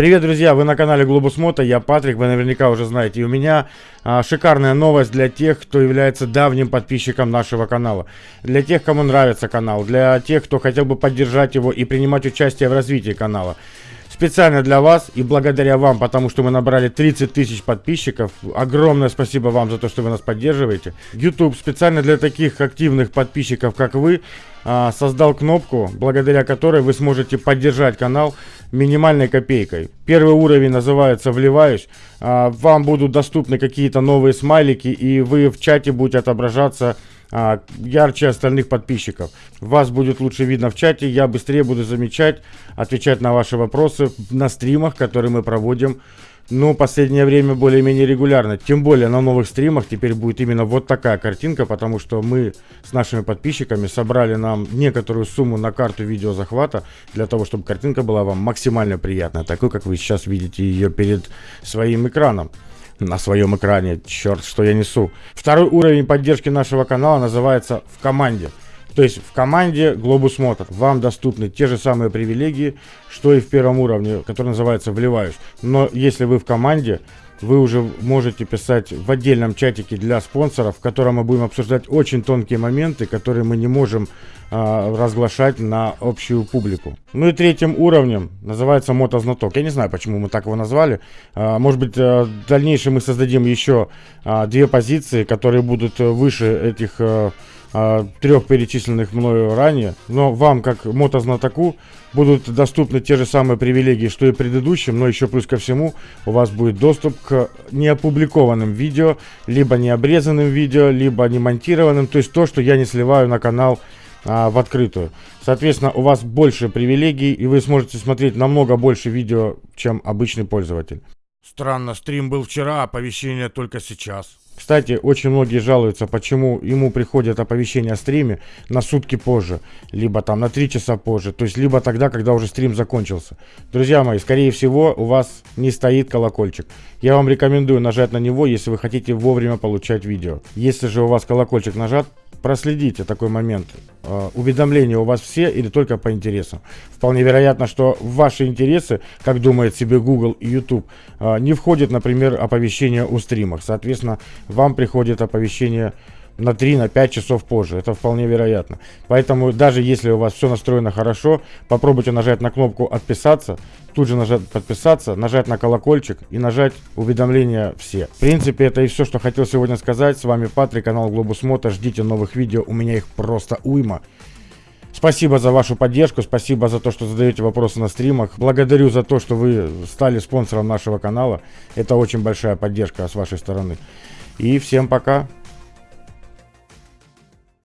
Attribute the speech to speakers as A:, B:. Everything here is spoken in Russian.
A: Привет, друзья! Вы на канале Глобус Мото, я Патрик, вы наверняка уже знаете. И у меня а, шикарная новость для тех, кто является давним подписчиком нашего канала. Для тех, кому нравится канал, для тех, кто хотел бы поддержать его и принимать участие в развитии канала. Специально для вас и благодаря вам, потому что мы набрали 30 тысяч подписчиков. Огромное спасибо вам за то, что вы нас поддерживаете. YouTube специально для таких активных подписчиков, как вы, а, создал кнопку, благодаря которой вы сможете поддержать канал минимальной копейкой. Первый уровень называется «Вливаюсь». А, вам будут доступны какие-то новые смайлики, и вы в чате будете отображаться а, ярче остальных подписчиков. Вас будет лучше видно в чате, я быстрее буду замечать, отвечать на ваши вопросы на стримах, которые мы проводим ну, последнее время более-менее регулярно. Тем более на новых стримах теперь будет именно вот такая картинка, потому что мы с нашими подписчиками собрали нам некоторую сумму на карту видеозахвата, для того, чтобы картинка была вам максимально приятная, такой, как вы сейчас видите ее перед своим экраном на своем экране. Черт, что я несу. Второй уровень поддержки нашего канала называется «В команде». То есть в команде Globus Motor вам доступны те же самые привилегии, что и в первом уровне, который называется «Вливаюсь». Но если вы в команде, вы уже можете писать в отдельном чатике для спонсоров, в котором мы будем обсуждать очень тонкие моменты, которые мы не можем а, разглашать на общую публику. Ну и третьим уровнем называется мотознаток. Я не знаю, почему мы так его назвали. А, может быть, а, в дальнейшем мы создадим еще а, две позиции, которые будут выше этих... А, а, трех перечисленных мною ранее, но вам, как мотознатоку, будут доступны те же самые привилегии, что и предыдущим, но еще плюс ко всему у вас будет доступ к неопубликованным видео, либо необрезанным видео, либо не монтированным, то есть то, что я не сливаю на канал а, в открытую. Соответственно, у вас больше привилегий, и вы сможете смотреть намного больше видео, чем обычный пользователь.
B: Странно, стрим был вчера, а оповещение только сейчас.
A: Кстати, очень многие жалуются, почему ему приходят оповещения о стриме на сутки позже, либо там на 3 часа позже, то есть либо тогда, когда уже стрим закончился. Друзья мои, скорее всего, у вас не стоит колокольчик. Я вам рекомендую нажать на него, если вы хотите вовремя получать видео. Если же у вас колокольчик нажат, проследите такой момент. Э, уведомления у вас все или только по интересам. Вполне вероятно, что ваши интересы, как думает себе Google и YouTube, э, не входит, например, оповещение о стримах. Соответственно, вам приходит оповещение на 3, на 5 часов позже. Это вполне вероятно. Поэтому даже если у вас все настроено хорошо, попробуйте нажать на кнопку «Отписаться», тут же нажать «Подписаться», нажать на колокольчик и нажать уведомления все. В принципе, это и все, что хотел сегодня сказать. С вами Патрик, канал Глобус Мото. Ждите новых видео, у меня их просто уйма. Спасибо за вашу поддержку, спасибо за то, что задаете вопросы на стримах. Благодарю за то, что вы стали спонсором нашего канала. Это очень большая поддержка с вашей стороны. И всем пока.